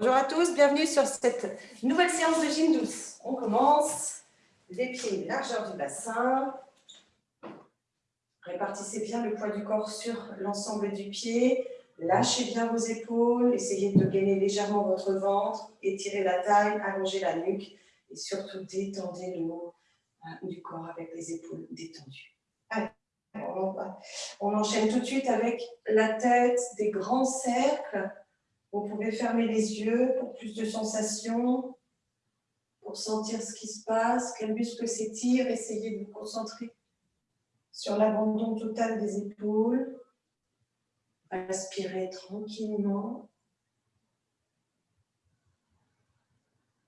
Bonjour à tous, bienvenue sur cette nouvelle séance de gym douce. On commence, les pieds largeur du bassin. Répartissez bien le poids du corps sur l'ensemble du pied. Lâchez bien vos épaules, essayez de gainer légèrement votre ventre, étirez la taille, allongez la nuque et surtout détendez le haut euh, du corps avec les épaules détendues. Allez, on enchaîne tout de suite avec la tête, des grands cercles vous pouvez fermer les yeux pour plus de sensations, pour sentir ce qui se passe, quel muscle s'étire. Essayez de vous concentrer sur l'abandon total des épaules. Inspirez tranquillement.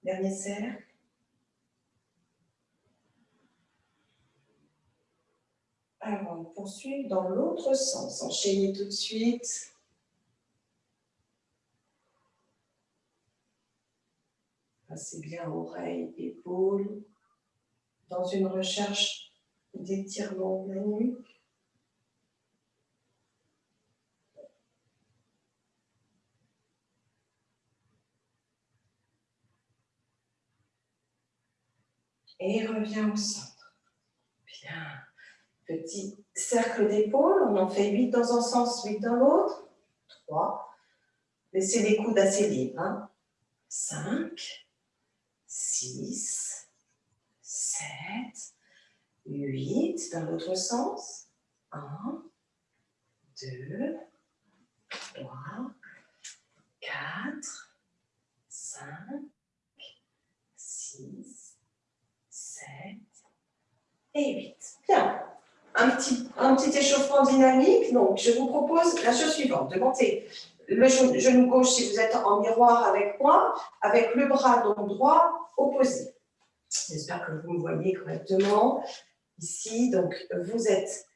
Dernier cercle. Alors, on poursuit dans l'autre sens. Enchaînez tout de suite. Passez bien oreilles, épaules, dans une recherche d'étirement de la nuque. Et revient au centre. Bien. Petit cercle d'épaule, on en fait 8 dans un sens, 8 dans l'autre. 3. Laissez les coudes assez libres. 5. 6, 7, 8, dans l'autre sens. 1, 2, 3, 4, 5, 6, 7 et 8. Bien. Un petit, échauffement dynamique. Donc, je vous propose la chose suivante, de monter le genou gauche si vous êtes en miroir avec moi, avec le bras droit opposé. J'espère que vous me voyez correctement. Ici, donc, vous êtes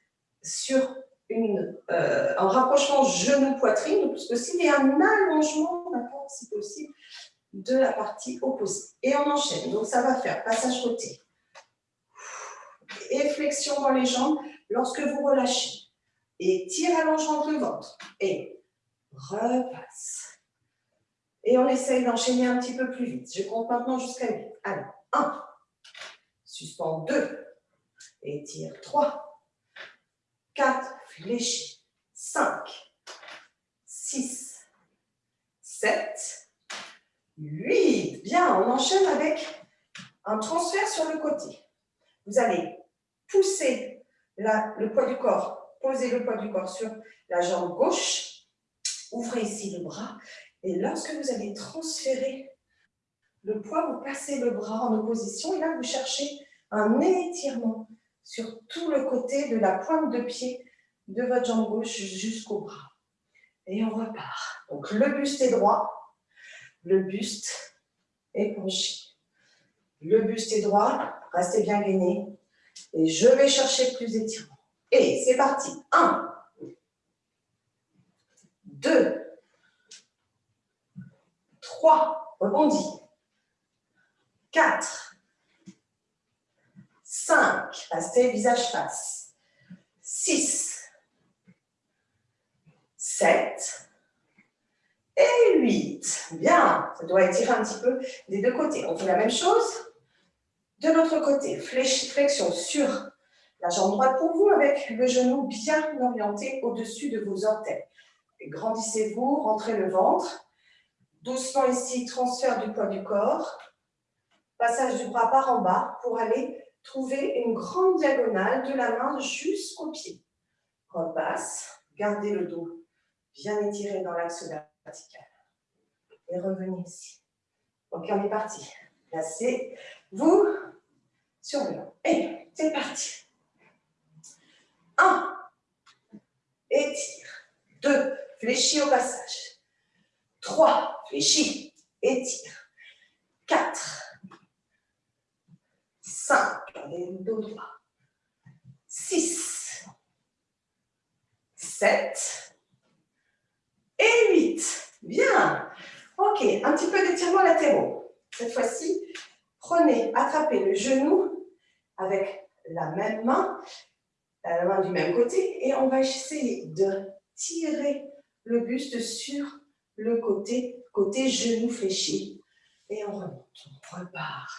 sur euh, un rapprochement genou-poitrine, s'il y a un allongement, d'accord, si possible, de la partie opposée. Et on enchaîne. Donc, ça va faire passage côté. Et flexion dans les jambes lorsque vous relâchez. Et tir allongement le ventre. Et repasse. Et on essaye d'enchaîner un petit peu plus vite. Je compte maintenant jusqu'à 8. Alors, 1, suspend 2, étire 3, 4, fléchis, 5, 6, 7, 8. Bien, on enchaîne avec un transfert sur le côté. Vous allez pousser le poids du corps, poser le poids du corps sur la jambe gauche, Ouvrez ici le bras. Et lorsque vous allez transférer le poids, vous passez le bras en opposition. Et là, vous cherchez un étirement sur tout le côté de la pointe de pied de votre jambe gauche jusqu'au bras. Et on repart. Donc, le buste est droit. Le buste est penché. Le buste est droit. Restez bien gainé. Et je vais chercher plus d'étirement. Et c'est parti. 1, 2, 3, rebondis, 4, 5, restez visage face, 6, 7 et 8. Bien, ça doit étirer un petit peu des deux côtés. On fait la même chose. De l'autre côté. Flexion sur la jambe droite pour vous avec le genou bien orienté au-dessus de vos orteils. Grandissez-vous, rentrez le ventre. Doucement ici, transfert du poids du corps. Passage du bras par en bas pour aller trouver une grande diagonale de la main jusqu'au pied. Repasse, gardez le dos bien étiré dans l'axe vertical. Et revenez ici. Ok, on est parti. Placez-vous sur le long. Et c'est parti. 1. Étire. 2. Fléchis au passage. 3. Fléchis. Étire. 4. 5. Allez, le dos droit. 6. 7. Et 8. Bien. Ok, un petit peu d'étirement latéraux. Cette fois-ci, prenez, attrapez le genou avec la même main, la main du même côté, et on va essayer de tirer le buste sur le côté, côté genou fléchi. Et on remonte, on repart.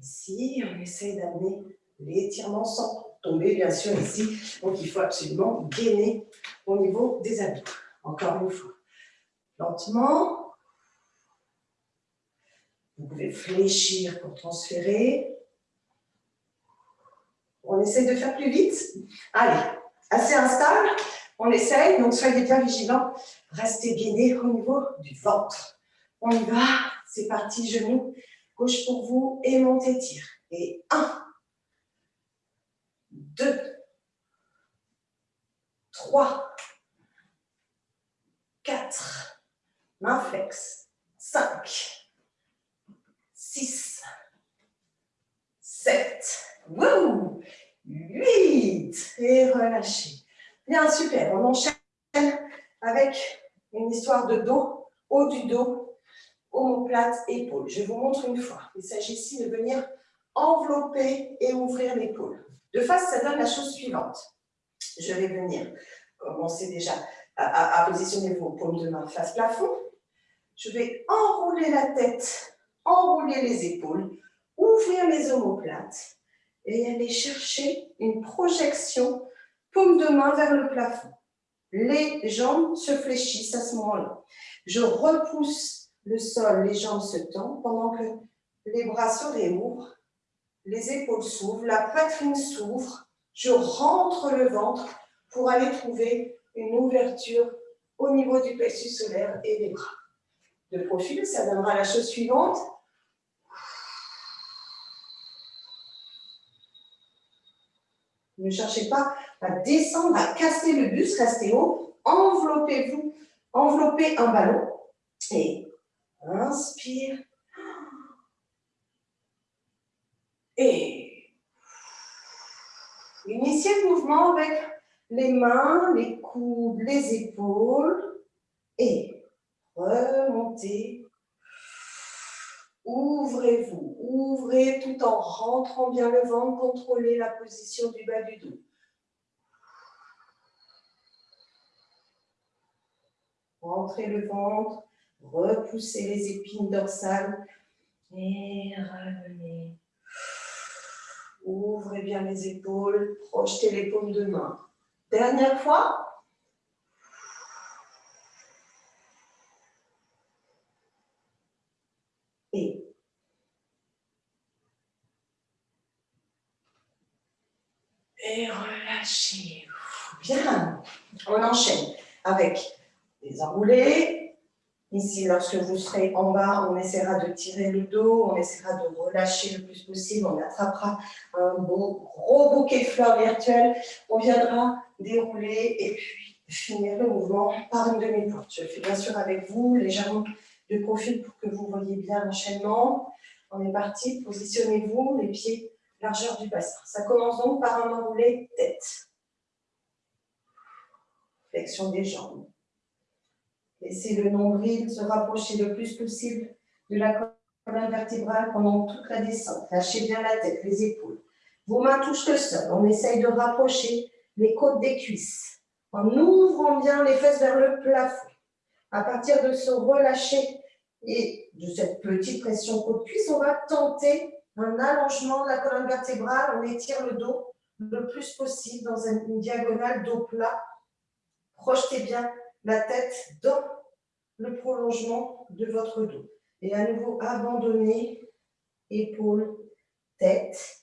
Ici, on essaie d'amener l'étirement sans tomber, bien sûr, ici. Donc, il faut absolument gainer au niveau des abdos. Encore une fois. Lentement. Vous pouvez fléchir pour transférer. On essaie de faire plus vite. Allez, assez instable. On essaye, donc soyez bien vigilants. Restez gainé au niveau du ventre. On y va. C'est parti, genoux. Gauche pour vous et montez, tire. Et un, deux, trois, quatre, main flex, cinq, six, sept, huit, et relâchez. Bien, super, on enchaîne avec une histoire de dos, haut du dos, omoplate, épaule. Je vous montre une fois. Il s'agit ici de venir envelopper et ouvrir l'épaule. De face, ça donne la chose suivante. Je vais venir commencer déjà à, positionner vos paumes de main face plafond. Je vais enrouler la tête, enrouler les épaules, ouvrir les omoplates et aller chercher une projection paume de main vers le plafond. Les jambes se fléchissent à ce moment-là. Je repousse le sol, les jambes se tendent pendant que les bras se réouvrent les épaules s'ouvrent, la poitrine s'ouvre, je rentre le ventre pour aller trouver une ouverture au niveau du plexus solaire et des bras. De profil, ça donnera la chose suivante. Ne cherchez pas à descendre, à casser le buste, restez haut, enveloppez-vous, enveloppez un ballon et inspire Et initiez le mouvement avec les mains, les coudes, les épaules. Et remontez. Ouvrez-vous, ouvrez tout en rentrant bien le ventre, contrôlez la position du bas du dos. Rentrez le ventre, repoussez les épines dorsales et revenez Ouvrez bien les épaules, projetez les paumes de main. Dernière fois. Et et relâchez. Bien. On enchaîne avec les enroulés, Ici, lorsque vous serez en bas, on essaiera de tirer le dos, on essaiera de relâcher le plus possible, on attrapera un beau, gros bouquet de fleurs virtuelles, on viendra dérouler et puis finir le mouvement par une demi-porte. Je fais bien sûr avec vous, légèrement de profil pour que vous voyez bien l'enchaînement. On est parti, positionnez-vous, les pieds largeur du bassin. Ça commence donc par un enroulé tête. Flexion des jambes. Laissez le nombril se rapprocher le plus possible de la colonne vertébrale pendant toute la descente. Lâchez bien la tête, les épaules. Vos mains touchent le sol. On essaye de rapprocher les côtes des cuisses en ouvrant bien les fesses vers le plafond. À partir de ce relâcher et de cette petite pression côte-cuisse, on va tenter un allongement de la colonne vertébrale. On étire le dos le plus possible dans une diagonale dos plat. Projetez bien la tête dans le prolongement de votre dos. Et à nouveau, abandonnez épaules, tête.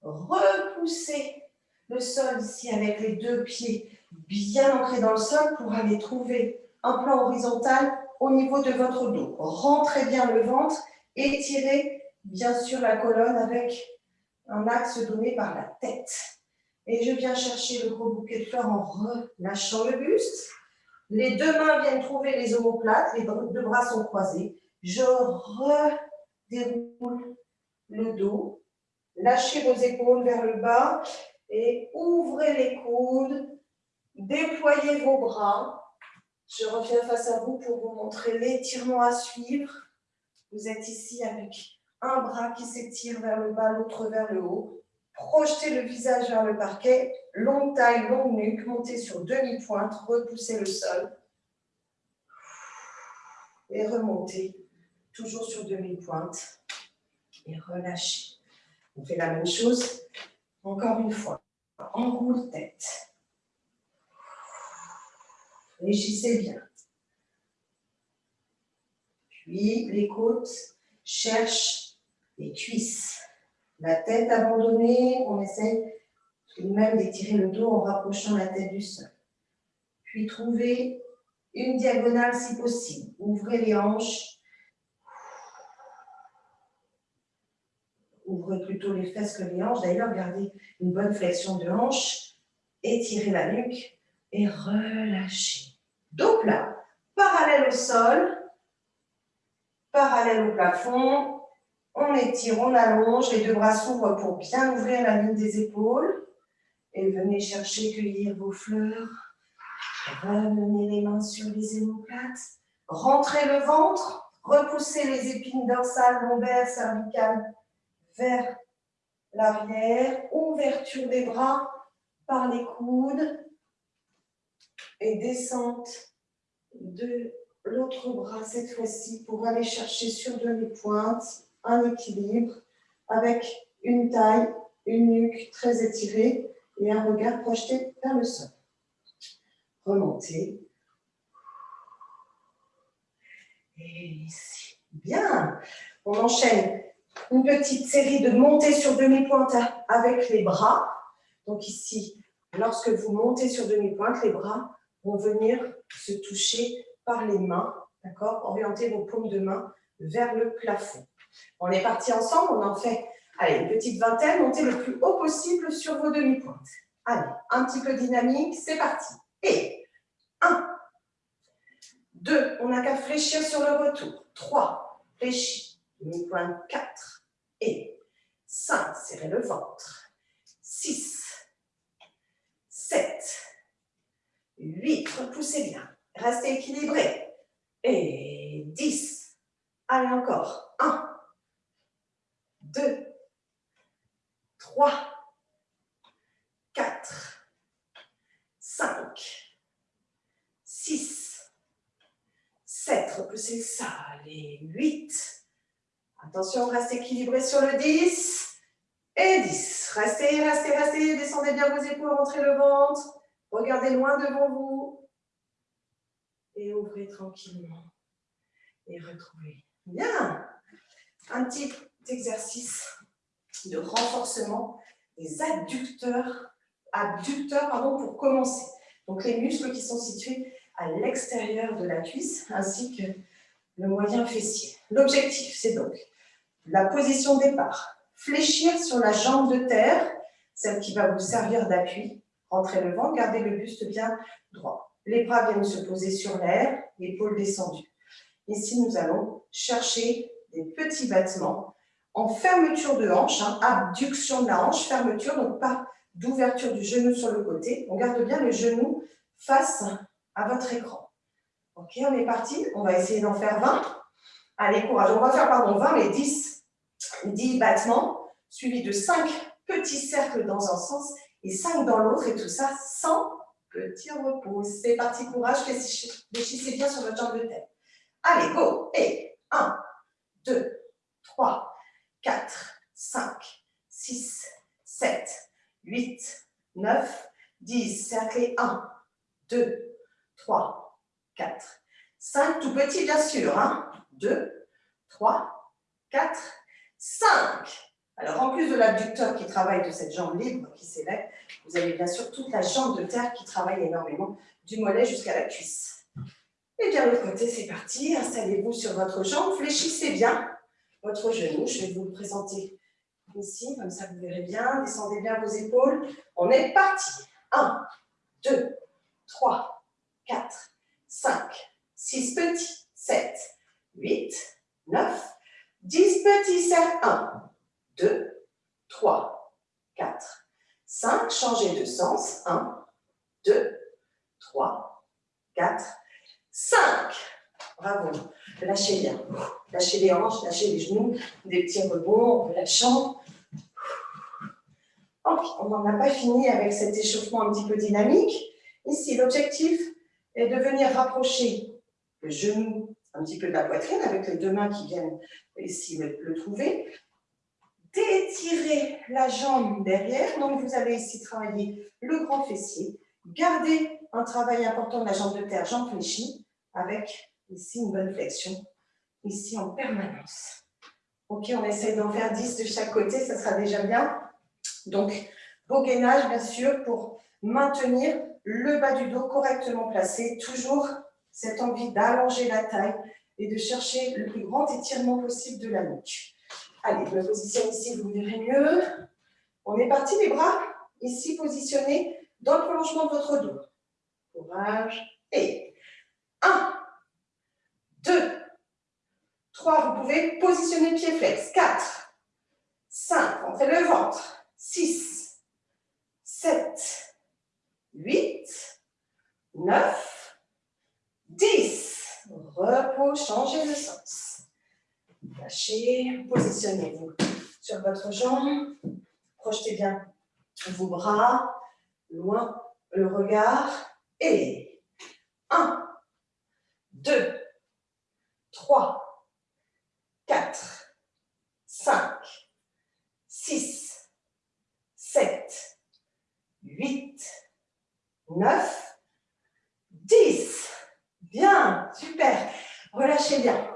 Repoussez le sol ici avec les deux pieds bien ancrés dans le sol pour aller trouver un plan horizontal au niveau de votre dos. Rentrez bien le ventre, étirez bien sûr la colonne avec un axe donné par la tête. Et je viens chercher le gros bouquet de fleurs en relâchant le buste. Les deux mains viennent trouver les omoplates, les deux bras sont croisés. Je redéroule le dos. Lâchez vos épaules vers le bas et ouvrez les coudes. Déployez vos bras. Je reviens face à vous pour vous montrer l'étirement à suivre. Vous êtes ici avec un bras qui s'étire vers le bas, l'autre vers le haut. Projetez le visage vers le parquet, longue taille, longue nuque, montez sur demi-pointe, repoussez le sol. et remontez, toujours sur demi-pointe, et relâchez. On fait la même chose, encore une fois, enroule tête. Réagissez bien. Puis les côtes cherchent les cuisses. La tête abandonnée, on essaie tout de même d'étirer le dos en rapprochant la tête du sol. Puis trouvez une diagonale si possible. Ouvrez les hanches. Ouvrez plutôt les fesses que les hanches. D'ailleurs, gardez une bonne flexion de hanche. Étirez la nuque et relâchez. Dos plat, parallèle au sol, parallèle au plafond. On étire, on allonge, les deux bras s'ouvrent pour bien ouvrir la ligne des épaules. Et venez chercher, cueillir vos fleurs. Ramenez les mains sur les émoplates. Rentrez le ventre. Repoussez les épines dorsales, lombaires, cervicales vers l'arrière. Ouverture des bras par les coudes. Et descente de l'autre bras cette fois-ci pour aller chercher sur demi-pointe un équilibre avec une taille, une nuque très étirée et un regard projeté vers le sol. Remontez. Et ici. Bien. On enchaîne une petite série de montées sur demi-pointe avec les bras. Donc ici, lorsque vous montez sur demi-pointe, les bras vont venir se toucher par les mains, d'accord? Orientez vos paumes de main vers le plafond. On est parti ensemble, on en fait, allez, une petite vingtaine, montez le plus haut possible sur vos demi-pointes. Allez, un petit peu dynamique, c'est parti. Et 1, 2, on n'a qu'à fléchir sur le retour. 3, fléchis, demi-pointe 4, et 5, serrez le ventre. 6, 7, 8, repoussez bien. Restez équilibré. Et 10. Allez encore. 1, 2, 3, 4, 5, 6, 7. Repoussez ça. Allez, 8. Attention, reste équilibré sur le 10. Et 10. Restez, restez, restez. Descendez bien vos épaules, rentrez le ventre. Regardez loin devant vous. Et ouvrez tranquillement. Et retrouvez. Bien. Un petit exercice de renforcement des adducteurs, adducteurs pardon, pour commencer. Donc les muscles qui sont situés à l'extérieur de la cuisse ainsi que le moyen fessier. L'objectif, c'est donc la position départ. Fléchir sur la jambe de terre, celle qui va vous servir d'appui, Rentrez le ventre, gardez le buste bien droit. Les bras viennent se poser sur l'air, épaules descendues. Ici, nous allons chercher des petits battements en fermeture de hanche, hein, abduction de la hanche, fermeture, donc pas d'ouverture du genou sur le côté. On garde bien le genou face à votre écran. Ok, on est parti. On va essayer d'en faire 20. Allez, courage. On va faire, pardon, 20, mais 10, 10 battements, suivis de 5 petits cercles dans un sens et 5 dans l'autre, et tout ça sans petit repos. C'est parti, courage, fléchissez bien sur votre jambe de tête. Allez, go Et 1, 2, 3, 4, 5, 6, 7, 8, 9, 10. Cerclez 1, 2, 3, 4, 5. Tout petit, bien sûr. 1, 2, 3, 4, 5. Alors, en plus de l'abducteur qui travaille de cette jambe libre qui s'élève, vous avez bien sûr toute la jambe de terre qui travaille énormément, du mollet jusqu'à la cuisse. Et bien, l'autre côté, c'est parti. Installez-vous sur votre jambe, fléchissez bien votre genou. Je vais vous le présenter ici, comme ça vous verrez bien. Descendez bien vos épaules. On est parti. 1, 2, 3, 4, 5, 6 petits, 7, 8, 9, 10 petits cercles. 1, 2, 3, 4, 5. Changez de sens. 1, 2, 3, 4, 5. Bravo. Lâchez bien. Lâchez les hanches, lâchez les genoux. Des petits rebonds relâchant. on n'en a pas fini avec cet échauffement un petit peu dynamique. Ici, l'objectif est de venir rapprocher le genou un petit peu de la poitrine avec les deux mains qui viennent ici le, trouver. D'étirer la jambe derrière. Donc, vous allez ici travailler le grand fessier. Gardez un travail important de la jambe de terre, jambe fléchie, avec ici une bonne flexion, ici en permanence. Ok, on essaie d'en faire 10 de chaque côté, ça sera déjà bien. Donc, beau gainage, bien sûr, pour maintenir le bas du dos correctement placé, toujours cette envie d'allonger la taille et de chercher le plus grand étirement possible de la nuque. Allez, je me positionne ici, vous verrez mieux. On est parti, les bras ici positionnés dans le prolongement de votre dos. Courage. Et 1, 2, 3, vous pouvez positionner pied flex. 4, 5, entrez le ventre. 6, 7, 8, 9, 10. Repos, changez le sens. Lâchez, positionnez-vous sur votre jambe. Projetez bien vos bras, loin le regard. Et 1, 2, 3, 4, 5, 6, 7, 8, 9, 10. Bien, super. Relâchez bien.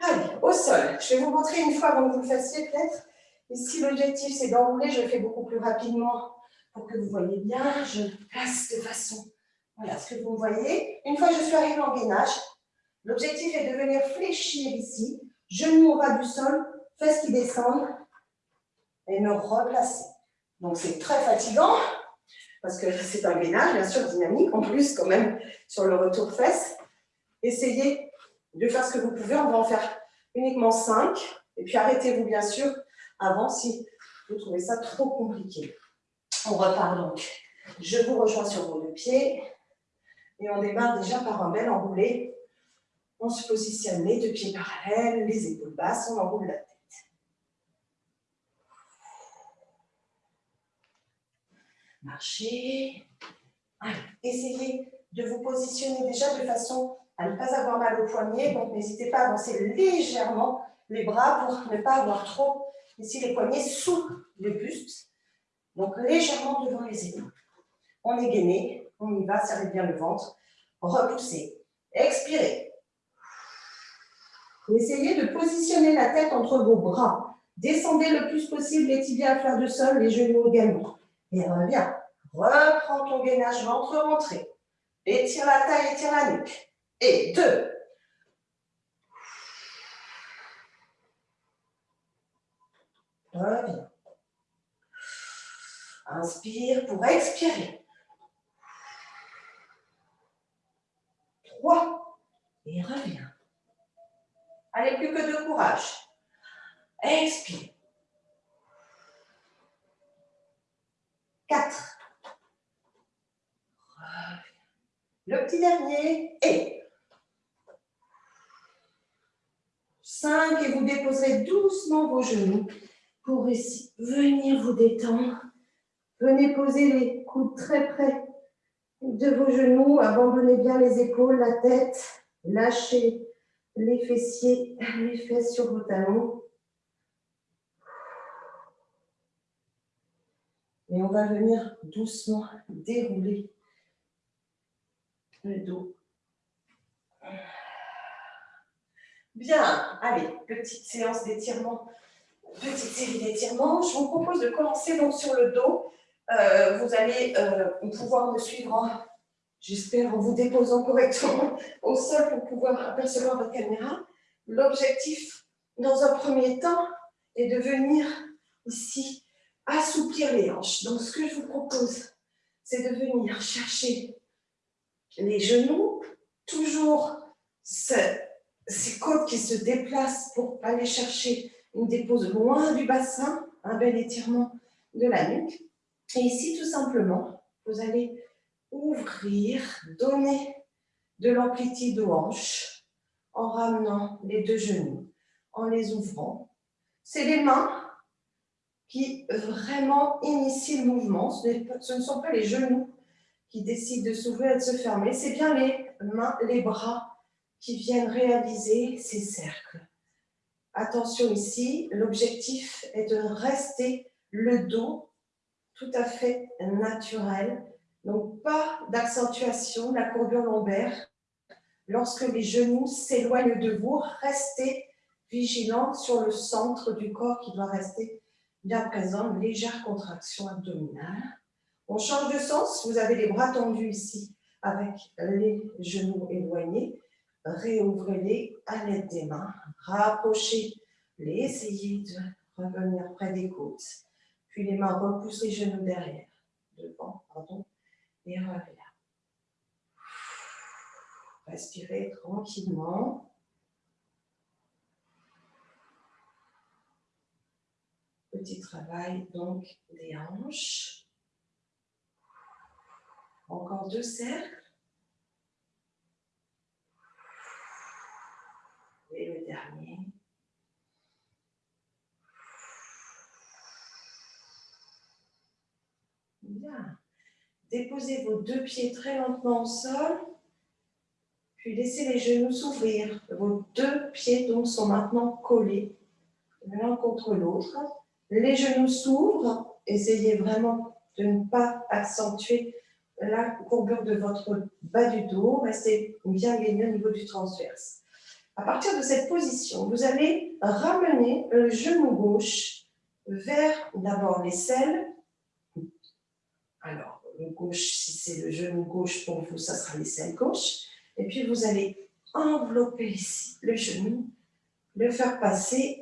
Allez, au sol. Je vais vous montrer une fois avant que vous le fassiez peut-être. Ici, l'objectif, c'est d'enrouler. Je le fais beaucoup plus rapidement pour que vous voyez bien. Je place de façon, voilà ce que vous voyez. Une fois que je suis arrivée en gainage, l'objectif est de venir fléchir ici, genoux au ras du sol, fesses qui descendent et me replacer. Donc, c'est très fatigant parce que c'est un gainage, bien sûr, dynamique, en plus, quand même, sur le retour fesse. Essayez de faire ce que vous pouvez, on va en faire uniquement 5, et puis arrêtez-vous, bien sûr, avant si vous trouvez ça trop compliqué. On repart donc. Je vous rejoins sur vos deux pieds, et on démarre déjà par un bel enroulé. On se positionne les deux pieds parallèles, les épaules basses, on enroule la tête. Marchez. essayez de vous positionner déjà de façon à ne pas avoir mal au poignet. Donc, n'hésitez pas à avancer légèrement les bras pour ne pas avoir trop ici les poignets sous le buste. Donc, légèrement devant les épaules. On est gainé, on y va, serrez bien le ventre. Repoussez. Expirez. Essayez de positionner la tête entre vos bras. Descendez le plus possible les tibias à fleur de sol, les genoux également. Et reviens. Reprends ton gainage ventre rentré. Étire la taille, étire la nuque. Et deux. Reviens. Inspire pour expirer. Trois. Et reviens. Allez, plus que de courage. Expire. 4. Le petit dernier et 5 et vous déposerez doucement vos genoux pour ici venir vous détendre. Venez poser les coudes très près de vos genoux, abandonnez bien les épaules, la tête, lâchez les fessiers, les fesses sur vos talons. Et on va venir doucement dérouler le dos. Bien, allez, petite séance d'étirement, petite série d'étirements. Je vous propose de commencer donc sur le dos. Euh, vous allez euh, pouvoir me suivre, j'espère, en vous déposant correctement au sol pour pouvoir apercevoir votre caméra. L'objectif, dans un premier temps, est de venir ici assouplir les hanches. Donc, ce que je vous propose, c'est de venir chercher les genoux, toujours ces côtes qui se déplacent pour aller chercher une dépose loin du bassin, un bel étirement de la nuque. Et ici, tout simplement, vous allez ouvrir, donner de l'amplitude aux hanches en ramenant les deux genoux, en les ouvrant. C'est les mains qui vraiment initie le mouvement. Ce, ne sont pas les genoux qui décident de s'ouvrir et de se fermer, c'est bien les mains, les bras qui viennent réaliser ces cercles. Attention ici, l'objectif est de rester le dos tout à fait naturel, donc pas d'accentuation de la courbure lombaire. Lorsque les genoux s'éloignent de vous, restez vigilant sur le centre du corps qui doit rester bien présent, légère contraction abdominale. On change de sens, vous avez les bras tendus ici avec les genoux éloignés. Réouvrez-les à l'aide des mains, rapprochez-les, essayez de revenir près des côtes. Puis les mains repoussent les genoux derrière, devant, pardon, et reviens. Respirez tranquillement. Petit travail donc des hanches. Encore deux cercles. Et le dernier. Bien. Déposez vos deux pieds très lentement au sol, puis laissez les genoux s'ouvrir. Vos deux pieds sont maintenant collés l'un contre l'autre. Les genoux s'ouvrent. Essayez vraiment de ne pas accentuer la courbure de votre bas du dos. Restez bien gagné au niveau du transverse. À partir de cette position, vous allez ramener le genou gauche vers d'abord l'aisselle. Alors, le gauche, si c'est le genou gauche pour vous, ça sera l'aisselle gauche. Et puis, vous allez envelopper ici le genou, le faire passer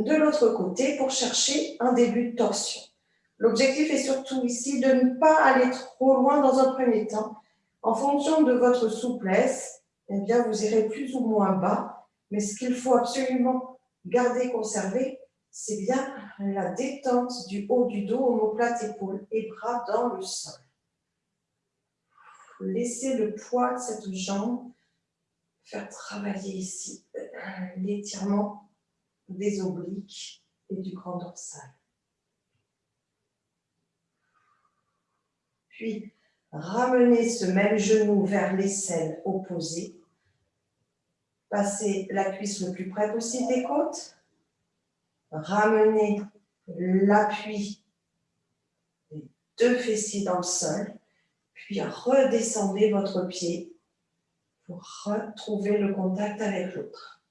de l'autre côté pour chercher un début de torsion. L'objectif est surtout ici de ne pas aller trop loin dans un premier temps. En fonction de votre souplesse, eh bien, vous irez plus ou moins bas. Mais ce qu'il faut absolument garder, conserver, c'est bien la détente du haut du dos, omoplate, épaule et bras dans le sol. Laissez le poids de cette jambe faire travailler ici l'étirement des obliques et du grand dorsal. Puis, ramenez ce même genou vers l'aisselle opposée. Passez la cuisse le plus près possible des côtes. Ramenez l'appui des deux fessiers dans le sol. Puis redescendez votre pied pour retrouver le contact avec l'autre.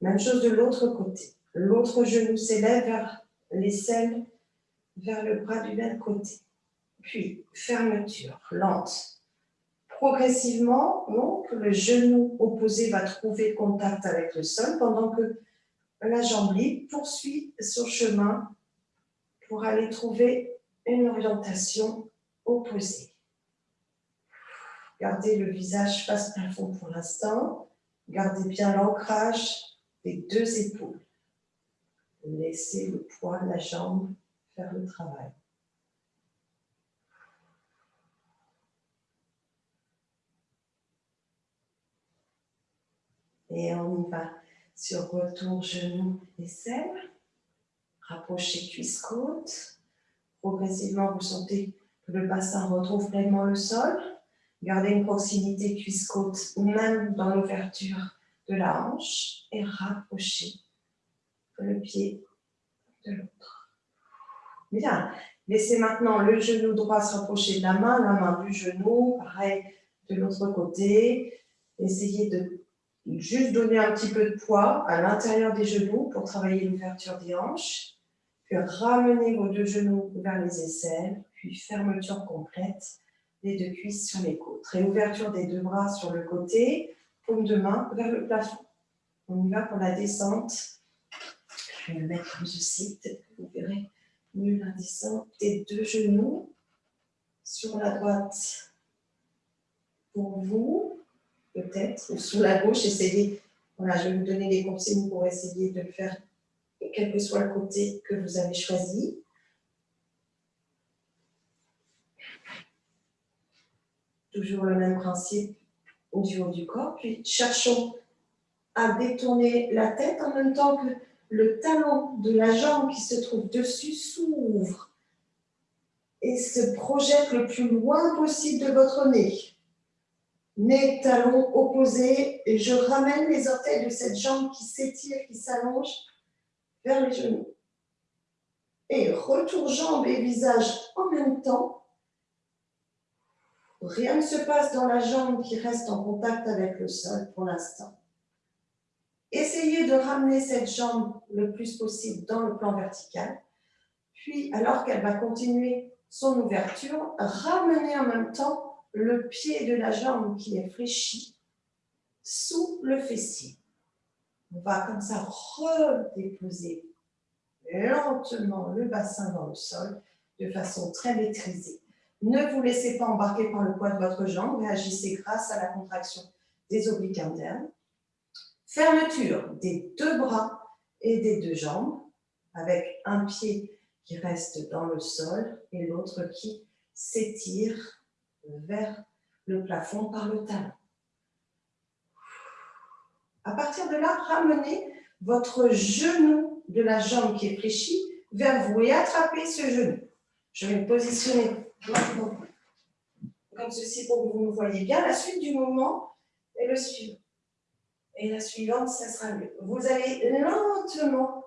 Même chose de l'autre côté. L'autre genou s'élève vers l'aisselle, vers le bras du même côté. Puis, fermeture lente. Progressivement, donc, le genou opposé va trouver contact avec le sol pendant que la jambe libre poursuit son chemin pour aller trouver une orientation opposée. Gardez le visage face plafond pour l'instant. Gardez bien l'ancrage des deux épaules. Laissez le poids de la jambe faire le travail. Et on y va sur retour genou aisselle. Rapprochez cuisse-côte. Progressivement, vous sentez que le bassin retrouve pleinement le sol. Gardez une proximité cuisse-côte, même dans l'ouverture de la hanche, et rapprochez le pied de l'autre. Bien. Laissez maintenant le genou droit se rapprocher de la main, la main du genou, pareil de l'autre côté. Essayez de juste donner un petit peu de poids à l'intérieur des genoux pour travailler l'ouverture des hanches. Puis ramenez vos deux genoux vers les aisselles, puis fermeture complète des deux cuisses sur les côtes. Réouverture des deux bras sur le côté, paume de main vers le plafond. On y va pour la descente. Je vais le mettre comme ceci, peut-être que vous verrez mieux la descente des deux genoux sur la droite pour vous, peut-être, ou sous la gauche. Essayez, voilà, je vais vous donner des consignes pour essayer de le faire, quel que soit le côté que vous avez choisi. Toujours le même principe du haut du corps. Puis cherchons à détourner la tête en même temps que le talon de la jambe qui se trouve dessus s'ouvre et se projette le plus loin possible de votre nez. Nez, talons opposés. Et je ramène les orteils de cette jambe qui s'étire, qui s'allonge vers les genoux. Et retour jambes et visage en même temps. Rien ne se passe dans la jambe qui reste en contact avec le sol pour l'instant. Essayez de ramener cette jambe le plus possible dans le plan vertical. Puis, alors qu'elle va continuer son ouverture, ramenez en même temps le pied de la jambe qui est fléchi sous le fessier. On va comme ça redéposer lentement le bassin dans le sol de façon très maîtrisée. Ne vous laissez pas embarquer par le poids de votre jambe, réagissez grâce à la contraction des obliques internes. Fermeture des deux bras et des deux jambes, avec un pied qui reste dans le sol et l'autre qui s'étire vers le plafond par le talon. À partir de là, ramenez votre genou de la jambe qui est fléchie vers vous et attrapez ce genou. Je vais me positionner comme ceci pour que vous me voyez bien. La suite du mouvement est le suivant. Et la suivante, ça sera mieux. Vous allez lentement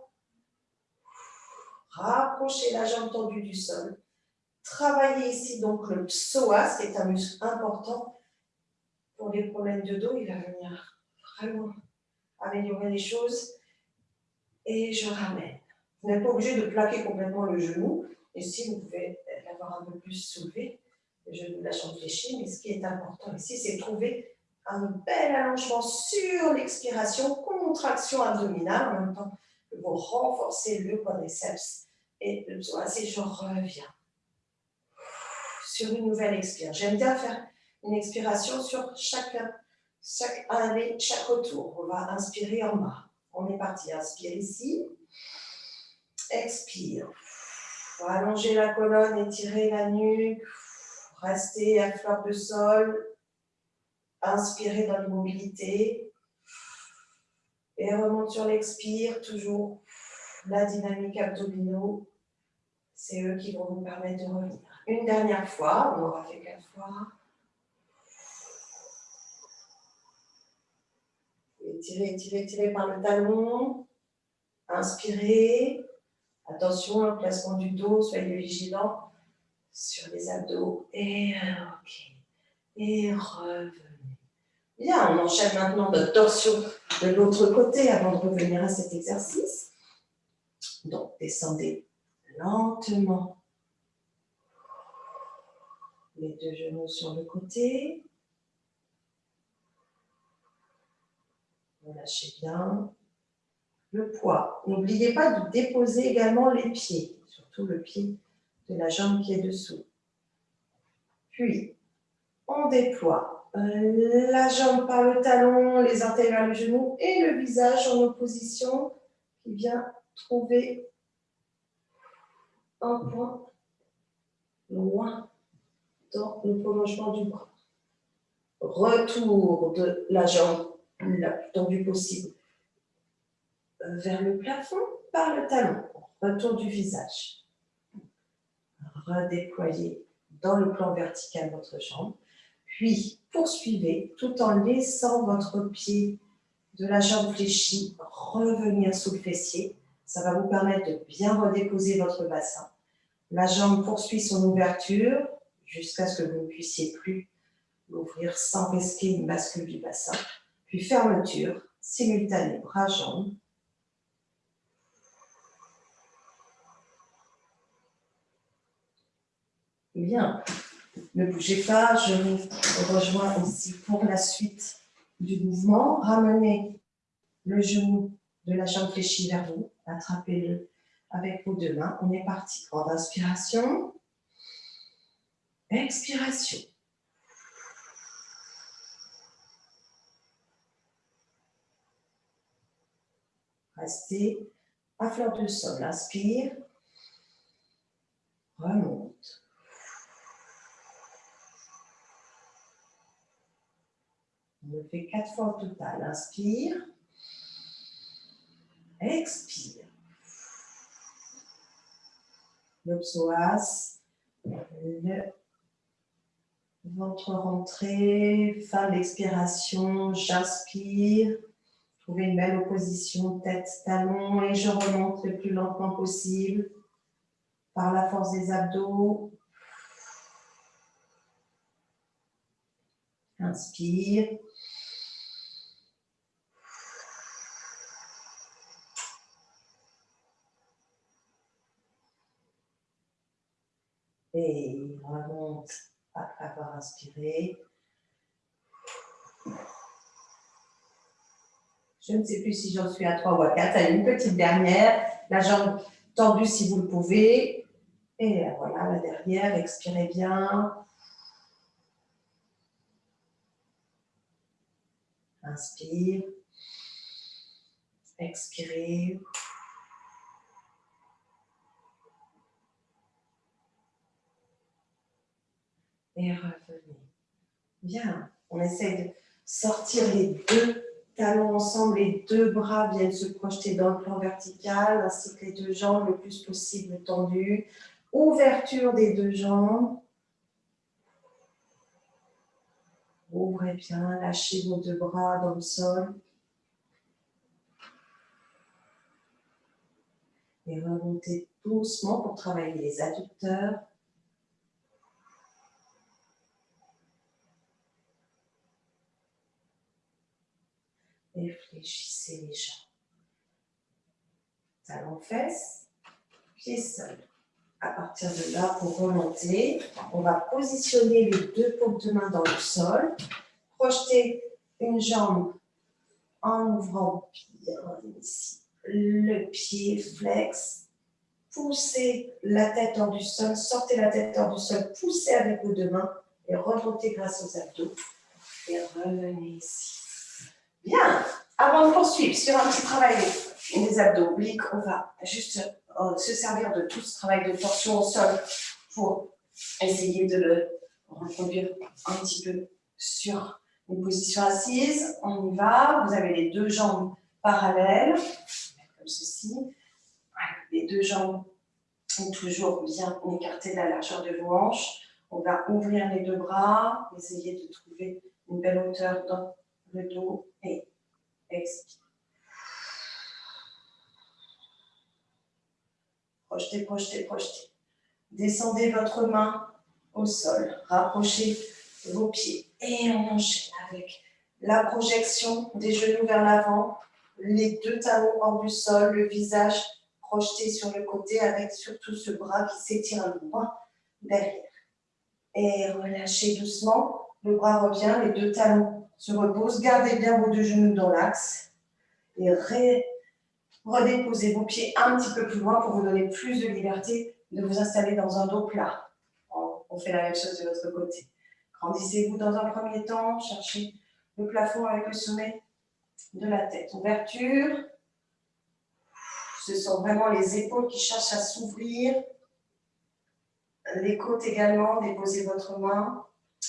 rapprocher la jambe tendue du sol. Travailler ici donc le psoas, qui est un muscle important pour les problèmes de dos. Il va venir vraiment améliorer les choses. Et je ramène. Vous n'êtes pas obligé de plaquer complètement le genou. Et si vous pouvez un peu plus soulevé, le genou de la jambe fléchie. Mais ce qui est important ici, c'est trouver un bel allongement sur l'expiration, contraction abdominale, en même temps que vous renforcez le quadriceps et le psoas. Et je reviens sur une nouvelle expire. J'aime bien faire une expiration sur chacun, chaque année, chaque retour. On va inspirer en bas. On est parti. Inspire ici. Expire. Allonger la colonne, étirer la nuque. Rester à fleur de sol. Inspirez dans l'immobilité. Et remonte sur l'expire, toujours la dynamique abdominaux. C'est eux qui vont vous permettre de revenir. Une dernière fois, on aura fait quatre fois. Étirez, étirez, étirez par le talon. Inspirez. Attention, le placement du dos, soyez vigilants sur les abdos. Et ok. Et revenez. Bien, on enchaîne maintenant notre torsion de l'autre côté avant de revenir à cet exercice. Donc, descendez lentement les deux genoux sur le côté. Relâchez bien le poids. N'oubliez pas de déposer également les pieds, surtout le pied de la jambe qui est dessous. Puis, on déploie la jambe par le talon, les orteils vers le genou et le visage en opposition qui vient trouver un point loin dans le prolongement du bras. Retour de la jambe la plus tendue possible vers le plafond par le talon. Retour du visage. Redéployez dans le plan vertical votre jambe. Puis, poursuivez tout en laissant votre pied de la jambe fléchie revenir sous le fessier. Ça va vous permettre de bien redéposer votre bassin. La jambe poursuit son ouverture jusqu'à ce que vous ne puissiez plus l'ouvrir sans risquer une bascule du bassin. Puis fermeture simultanée bras-jambes. Bien, ne bougez pas, je vous rejoins ici pour la suite du mouvement. Ramenez le genou de la jambe fléchie vers vous, attrapez-le avec vos deux mains. On est parti. Grande inspiration. Expiration. Restez à fleur de sol. Inspire. Remonte. On le fait quatre fois au total. Inspire. Expire. Le psoas, le Ventre rentré, fin d'expiration, j'inspire. Trouvez une belle opposition tête-talon et je remonte le plus lentement possible par la force des abdos. Inspire. Et remonte après avoir inspiré. Je ne sais plus si j'en suis à 3 ou à 4. Allez, une petite dernière. La jambe tendue si vous le pouvez. Et voilà, la dernière. Expirez bien. Inspire. Expirez. Et revenez. Bien. On essaye de sortir les deux talons ensemble, les deux bras viennent se projeter dans le plan vertical, ainsi que les deux jambes le plus possible tendues. Ouverture des deux jambes. Ouvrez bien, lâchez vos deux bras dans le sol. Et remontez doucement pour travailler les adducteurs. Et fléchissez les jambes. Talon fesses, pied sol. À partir de là, pour remonter, on va positionner les deux paumes de main dans le sol, projeter une jambe en ouvrant bien ici le pied flex, poussez la tête hors du sol, sortez la tête hors du sol, poussez avec vos deux mains et remontez grâce aux abdos et revenez ici. Bien, avant de poursuivre sur un petit travail des abdos obliques, on va juste euh, se servir de tout ce travail de torsion au sol pour essayer de le reconduire un petit peu sur une position assise. On y va. Vous avez les deux jambes parallèles, comme ceci. Les deux jambes sont toujours bien écartées de la largeur de vos hanches. On va ouvrir les deux bras, essayer de trouver une belle hauteur dans le dos et expire. Projetez, projetez, projetez. Descendez votre main au sol. Rapprochez vos pieds. Et on enchaîne avec la projection des genoux vers l'avant, les deux talons hors du sol, le visage projeté sur le côté avec surtout ce bras qui s'étire loin derrière. Et relâchez doucement. Le bras revient, les deux talons se reposent. Gardez bien vos deux genoux dans l'axe. Et Redéposez vos pieds un petit peu plus loin pour vous donner plus de liberté de vous installer dans un dos plat. On fait la même chose de l'autre côté. Grandissez-vous dans un premier temps, cherchez le plafond avec le sommet de la tête. Ouverture. Ce sont vraiment les épaules qui cherchent à s'ouvrir. Les côtes également, déposez votre main,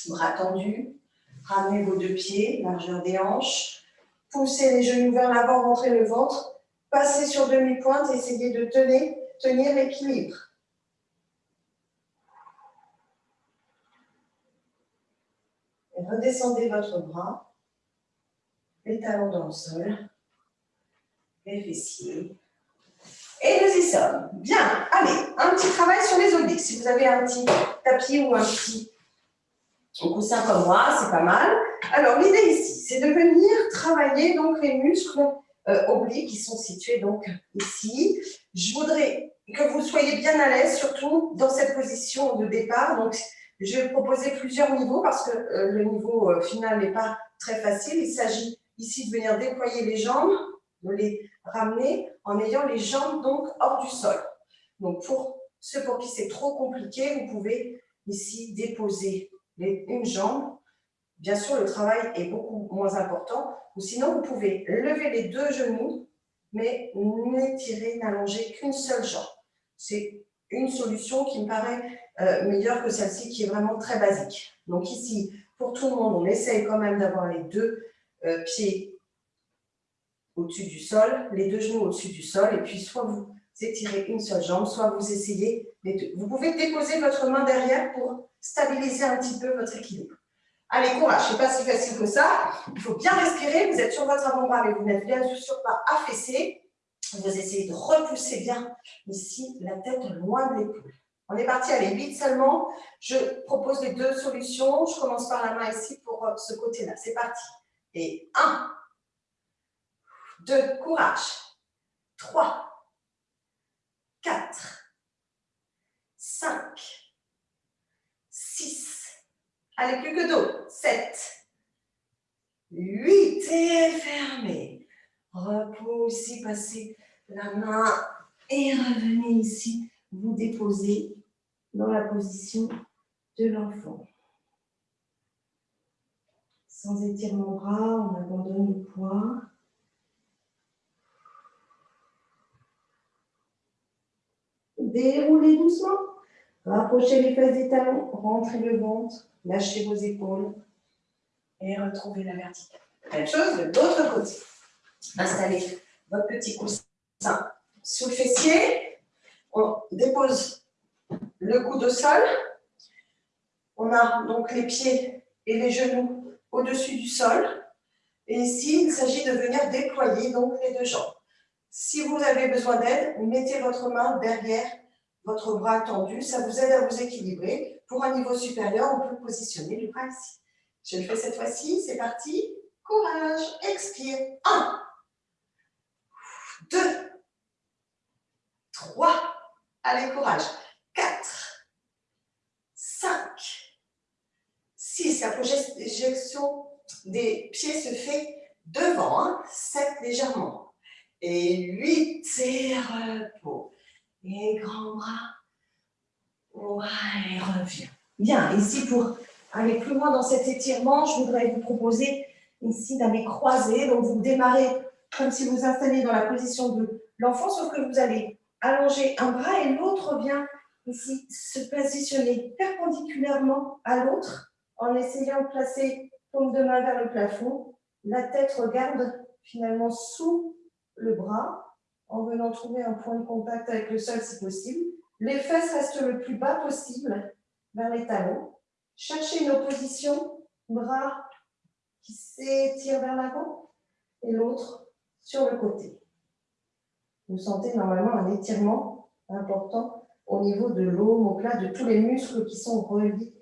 bras tendus. Ramenez vos deux pieds, largeur des hanches. Poussez les genoux vers l'avant, rentrez le ventre. Passez sur demi-pointe, essayez de tenir, tenir l'équilibre. Redescendez votre bras, les talons dans le sol, les fessiers. Et nous y sommes. Bien, allez, un petit travail sur les obliques. Si vous avez un petit tapis ou un petit coussin comme moi, c'est pas mal. Alors, l'idée ici, c'est de venir travailler donc les muscles euh, obliques qui sont situés donc ici. Je voudrais que vous soyez bien à l'aise, surtout dans cette position de départ. Donc, je vais proposer plusieurs niveaux parce que euh, le niveau euh, final n'est pas très facile. Il s'agit ici de venir déployer les jambes, de les ramener en ayant les jambes donc hors du sol. Donc, pour ceux pour qui c'est trop compliqué, vous pouvez ici déposer une jambe Bien sûr, le travail est beaucoup moins important. Ou sinon, vous pouvez lever les deux genoux, mais n'étirer, n'allonger qu'une seule jambe. C'est une solution qui me paraît euh, meilleure que celle-ci, qui est vraiment très basique. Donc ici, pour tout le monde, on essaye quand même d'avoir les deux euh, pieds au-dessus du sol, les deux genoux au-dessus du sol, et puis soit vous étirez une seule jambe, soit vous essayez les deux. Vous pouvez déposer votre main derrière pour stabiliser un petit peu votre équilibre. Allez, courage, ce n'est pas si facile que ça. Il faut bien respirer. Vous êtes sur votre avant-bras, mais vous n'êtes bien sûr pas affaissé. Vous essayez de repousser bien ici la tête loin de l'épaule. On est parti, allez, vite seulement. Je propose les deux solutions. Je commence par la main ici pour euh, ce côté-là. C'est parti. Et 1, 2, courage. 3, 4, 5, 6, allez, plus que dos, 7, 8, et fermez. Repoussez, passez la main et revenez ici, vous déposez dans la position de l'enfant. Sans étirement bras, on abandonne le poids. Déroulez doucement. Rapprochez les fesses des talons, rentrez le ventre, lâchez vos épaules et retrouvez la verticale. Même chose de l'autre côté. Installez votre petit coussin sous le fessier. On dépose le coude au sol. On a donc les pieds et les genoux au-dessus du sol. Et ici, il s'agit de venir déployer donc les deux jambes. Si vous avez besoin d'aide, mettez votre main derrière votre bras tendu. Ça vous aide à vous équilibrer. Pour un niveau supérieur, on peut positionner le bras ici. Je le fais cette fois-ci. C'est parti. Courage. Expire. 1, 2, 3. Allez, courage. 4, 5, 6. La projection des pieds se fait devant. 7 hein. légèrement et 8, et repos. Et grand bras. Ouais, et reviens. Bien, ici pour aller plus loin dans cet étirement, je voudrais vous proposer ici d'aller croiser. Donc vous démarrez comme si vous installiez dans la position de l'enfant, sauf que vous allez allonger un bras et l'autre vient ici se positionner perpendiculairement à l'autre en essayant de placer paume de main vers le plafond. La tête regarde finalement sous le bras en venant trouver un point de contact avec le sol si possible. Les fesses restent le plus bas possible vers les talons. Cherchez une opposition, bras qui s'étire vers l'avant et l'autre sur le côté. Vous sentez normalement un étirement important au niveau de l'omoplate, de tous les muscles qui sont reliés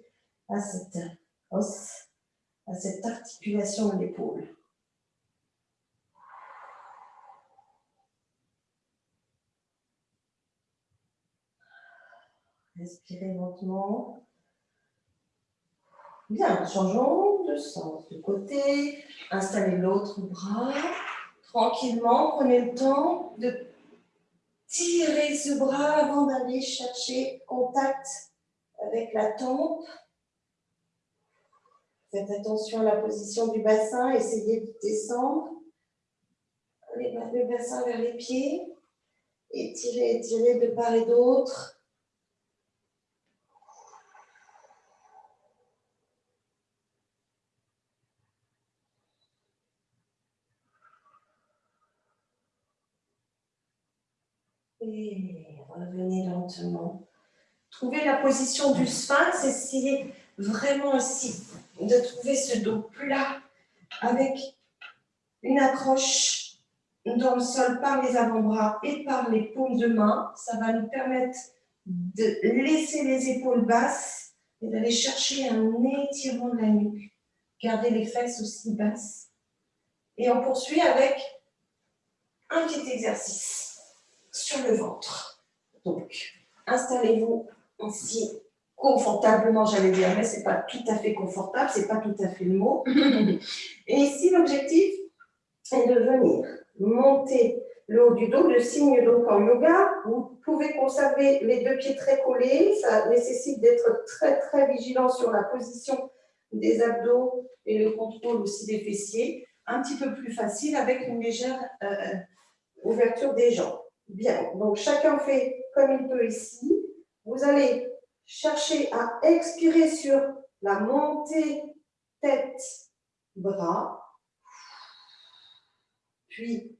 à cette os, à cette articulation de l'épaule. Respirez lentement. Bien, changeons de sens, de côté. Installez l'autre bras. Tranquillement, prenez le temps de tirer ce bras avant d'aller chercher contact avec la tempe. Faites attention à la position du bassin, essayez de descendre le bassin vers les pieds. Étirez, étirez de part et d'autre. Revenez lentement. Trouvez la position du sphinx, essayez vraiment ici de trouver ce dos plat avec une accroche dans le sol par les avant-bras et par les paumes de main. Ça va nous permettre de laisser les épaules basses et d'aller chercher un étirement de la nuque. Gardez les fesses aussi basses. Et on poursuit avec un petit exercice sur le ventre. Donc, installez-vous ici confortablement, j'allais dire, mais ce n'est pas tout à fait confortable, ce n'est pas tout à fait le mot. Et ici, l'objectif est de venir monter le haut du dos, le signe donc en yoga. Vous pouvez conserver les deux pieds très collés, ça nécessite d'être très très vigilant sur la position des abdos et le contrôle aussi des fessiers. Un petit peu plus facile avec une légère euh, ouverture des jambes. Bien, donc chacun fait comme il peut ici. Vous allez chercher à expirer sur la montée tête-bras. Puis,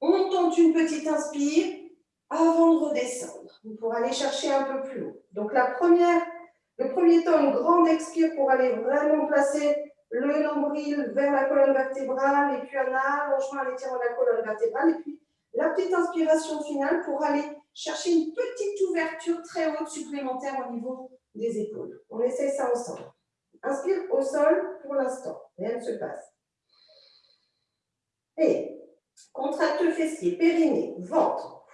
on tente une petite inspire avant de redescendre pour aller chercher un peu plus haut. Donc la première, Le premier temps, une grande expire pour aller vraiment placer le nombril vers la colonne vertébrale et puis un allongement à l'étirement de la colonne vertébrale. Et puis la petite inspiration finale pour aller chercher une petite ouverture très haute supplémentaire au niveau des épaules. On essaie ça ensemble. Inspire au sol pour l'instant. Rien ne se passe. Et contracte le fessier, périnée, ventre,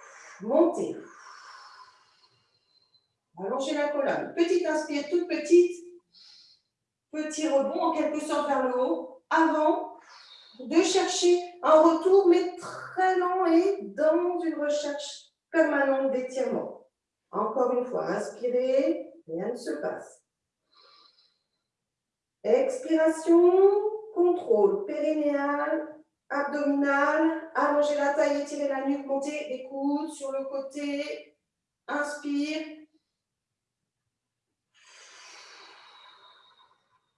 montez. Allongez la colonne. Petite inspire, toute petite. Petit rebond en quelque sorte vers le haut. Avant de chercher un retour, mais très lent et dans une recherche permanente d'étirement. Encore une fois, inspirez, rien ne se passe. Expiration, contrôle périnéal, abdominal, allongez la taille, étirez la nuque, montez les coudes sur le côté. Inspire.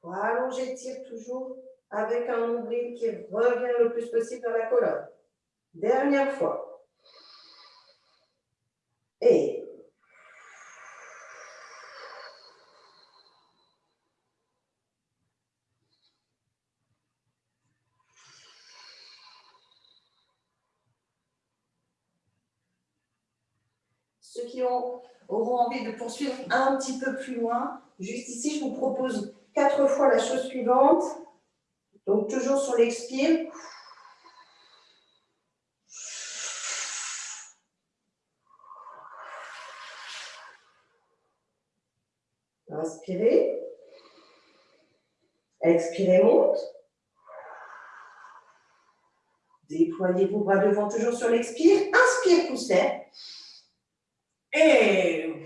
Allongez, tire toujours avec un nombril qui revient le plus possible dans la colonne. Dernière fois. Et Ceux qui ont, auront envie de poursuivre un petit peu plus loin, juste ici, je vous propose quatre fois la chose suivante. Donc, toujours sur l'expire. Inspirez. Expirez, monte. Déployez vos bras devant, toujours sur l'expire. Inspire, pousse Et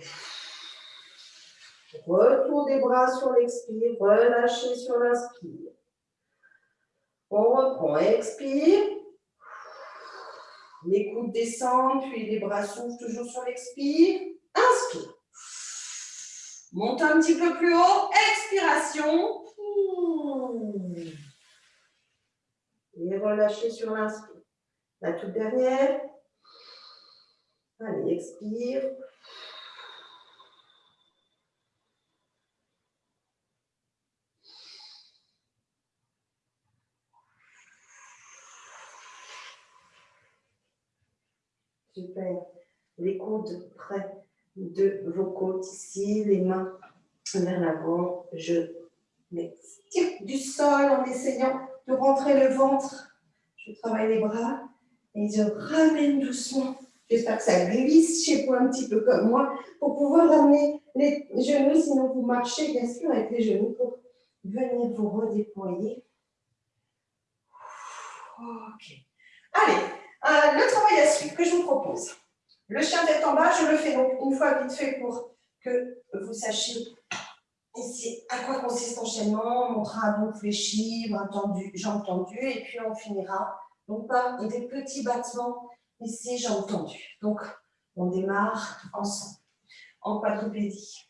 retour des bras sur l'expire, relâchez sur l'inspire. On reprend, expire. Les coudes descendent, puis les bras s'ouvrent toujours sur l'expire. Inspire. Monte un petit peu plus haut. Expiration. Et relâchez sur l'inspire. La toute dernière. Allez, expire. Super. Les coudes près de vos côtes ici, les mains vers l'avant. Je m'étire du sol en essayant de rentrer le ventre. Je travaille les bras et je ramène doucement. J'espère que ça glisse chez vous un petit peu comme moi pour pouvoir ramener les genoux. Sinon, vous marchez bien sûr avec les genoux pour venir vous redéployer. Ok. Allez, euh, le travail à suivre que je vous propose. Le chien tête en bas, je le fais donc une fois vite fait pour que vous sachiez ici à quoi consiste l'enchaînement. On montrera donc fléchi, bras tendus, jambes tendues, et puis on finira donc par des petits battements ici, jambes tendues. Donc, on démarre ensemble en quadrupédie.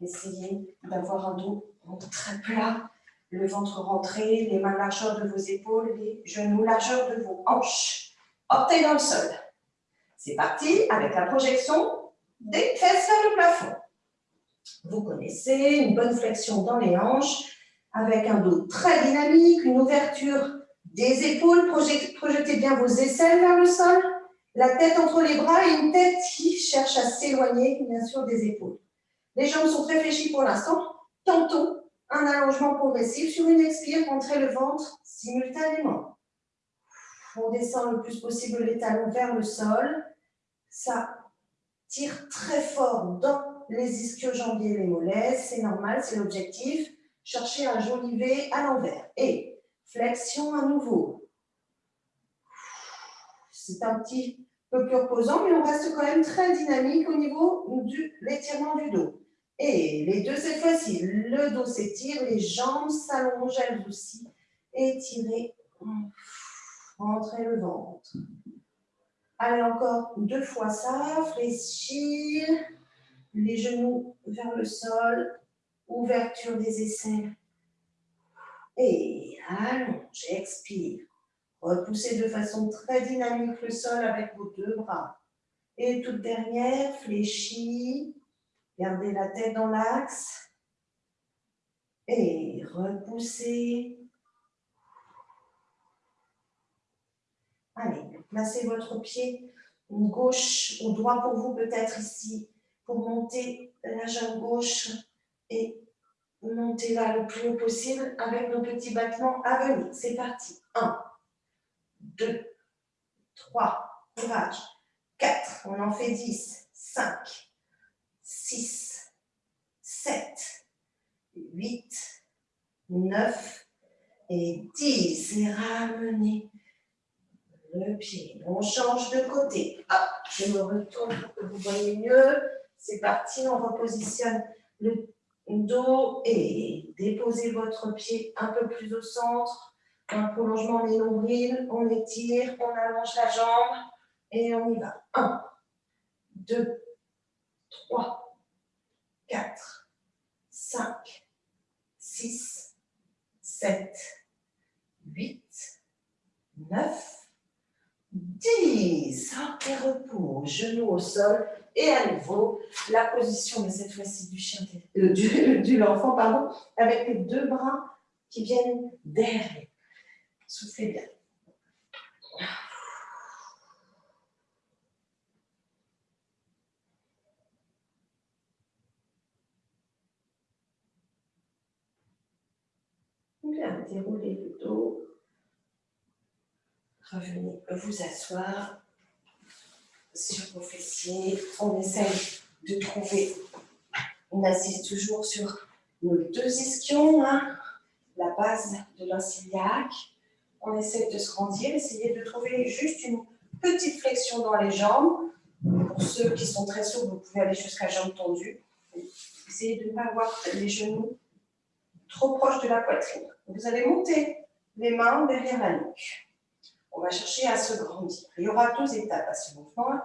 Essayez d'avoir un dos très plat, le ventre rentré, les mains largeur de vos épaules, les genoux largeur de vos hanches. Orteils dans le sol. C'est parti avec la projection des fesses vers le plafond. Vous connaissez, une bonne flexion dans les hanches, avec un dos très dynamique, une ouverture des épaules. Projetez bien vos aisselles vers le sol, la tête entre les bras et une tête qui cherche à s'éloigner, bien sûr, des épaules. Les jambes sont très fléchies pour l'instant. Tantôt, un allongement progressif sur une expire, rentrez le ventre simultanément. On descend le plus possible les talons vers le sol. Ça tire très fort dans les ischio-jambiers et les mollets. C'est normal, c'est l'objectif. Cherchez un joli V à l'envers. Et flexion à nouveau. C'est un petit peu plus reposant, mais on reste quand même très dynamique au niveau de l'étirement du dos. Et les deux cette fois-ci, le dos s'étire, les jambes s'allongent elles aussi. Étirez, rentrez le ventre. Allez encore deux fois ça, fléchir, les genoux vers le sol, ouverture des aisselles. Et allonge, expire. Repoussez de façon très dynamique le sol avec vos deux bras. Et toute dernière, fléchis, Gardez la tête dans l'axe. Et repoussez. Allez, placez votre pied gauche ou droit pour vous, peut-être ici, pour monter la jambe gauche et monter là le plus haut possible avec nos petits battements à venir. C'est parti. 1, 2, 3, courage. 4, on en fait 10, 5, 6, 7, 8, 9 et 10. Et ramenez le pied. On change de côté. je me retourne pour que vous voyez mieux. C'est parti, on repositionne le dos et déposez votre pied un peu plus au centre. Un prolongement des nombrils, on étire, on allonge la jambe et on y va. 1, 2, 3, 4, 5, 6, 7, 8, 9, 10. Et repos, genoux au sol. Et à nouveau, la position, de cette fois-ci du chien, euh, du l'enfant, pardon, avec les deux bras qui viennent derrière. Soufflez bien. Bien, déroulez le dos. Revenez vous asseoir sur vos fessiers. On essaye de trouver, on assise toujours sur nos deux ischions, hein, la base de l'inciliac. On essaye de se grandir, essayer de trouver juste une petite flexion dans les jambes. Pour ceux qui sont très sourds, vous pouvez aller jusqu'à jambes tendues. Essayez de ne pas avoir les genoux trop proches de la poitrine. Vous allez monter les mains derrière la nuque on va chercher à se grandir. Il y aura deux étapes à ce mouvement.